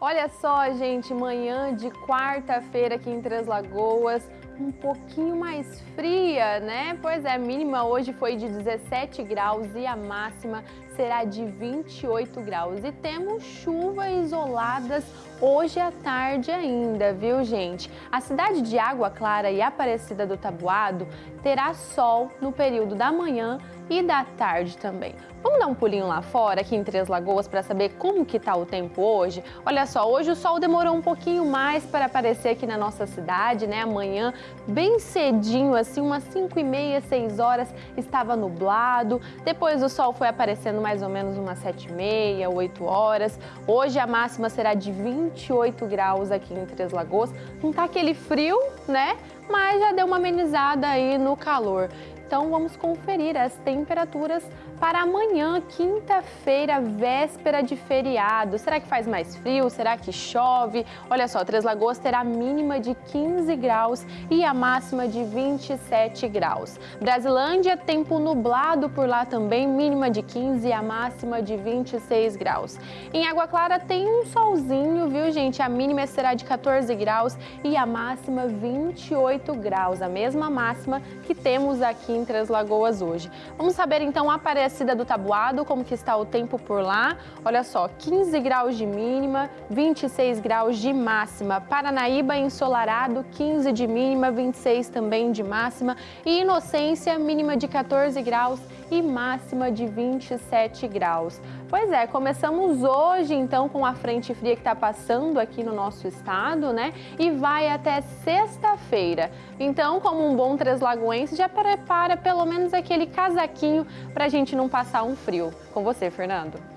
Olha só, gente, manhã de quarta-feira aqui em Três Lagoas, um pouquinho mais fria, né? Pois é, a mínima hoje foi de 17 graus e a máxima será de 28 graus. E temos chuva isoladas hoje à tarde ainda, viu, gente? A cidade de Água Clara e Aparecida do Tabuado terá sol no período da manhã e da tarde também. Vamos dar um pulinho lá fora, aqui em Três Lagoas, para saber como que tá o tempo hoje? Olha só, hoje o sol demorou um pouquinho mais para aparecer aqui na nossa cidade, né? Amanhã, bem cedinho, assim, umas 5 e meia, 6 horas, estava nublado. Depois o sol foi aparecendo mais ou menos umas 7 e meia, 8 horas. Hoje a máxima será de 28 graus aqui em Três Lagoas. Não tá aquele frio, né? Mas já deu uma amenizada aí no calor. Então vamos conferir as temperaturas para amanhã, quinta-feira, véspera de feriado. Será que faz mais frio? Será que chove? Olha só, Três Lagoas terá mínima de 15 graus e a máxima de 27 graus. Brasilândia, tempo nublado por lá também, mínima de 15 e a máxima de 26 graus. Em Água Clara tem um solzinho, viu gente? A mínima será de 14 graus e a máxima 28 graus, a mesma máxima que temos aqui em Três Lagoas hoje. Vamos saber então a Aparecida do Tabuado, como que está o tempo por lá. Olha só, 15 graus de mínima, 26 graus de máxima. Paranaíba ensolarado, 15 de mínima, 26 também de máxima. E Inocência, mínima de 14 graus e máxima de 27 graus. Pois é, começamos hoje então com a frente fria que está passando aqui no nosso estado, né? E vai até sexta-feira. Então, como um bom treslagoense, já prepara pelo menos aquele casaquinho para a gente não passar um frio. Com você, Fernando.